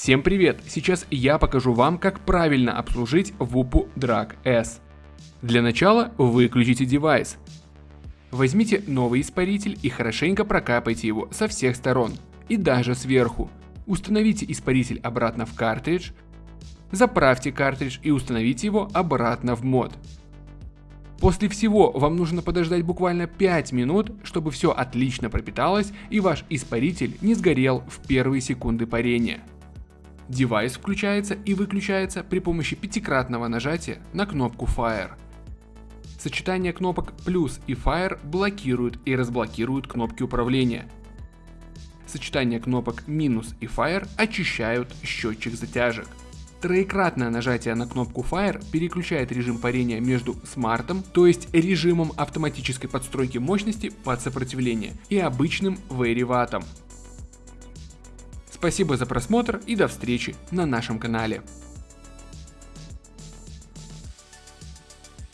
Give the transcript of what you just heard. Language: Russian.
Всем привет! Сейчас я покажу вам, как правильно обслужить WUPU Drag S. Для начала выключите девайс. Возьмите новый испаритель и хорошенько прокапайте его со всех сторон и даже сверху. Установите испаритель обратно в картридж, заправьте картридж и установите его обратно в мод. После всего вам нужно подождать буквально 5 минут, чтобы все отлично пропиталось и ваш испаритель не сгорел в первые секунды парения. Девайс включается и выключается при помощи пятикратного нажатия на кнопку Fire. Сочетание кнопок плюс и Fire блокируют и разблокируют кнопки управления. Сочетание кнопок минус и Fire очищают счетчик затяжек. Троекратное нажатие на кнопку Fire переключает режим парения между смартом, то есть режимом автоматической подстройки мощности под сопротивление, и обычным вариваттом. Спасибо за просмотр и до встречи на нашем канале.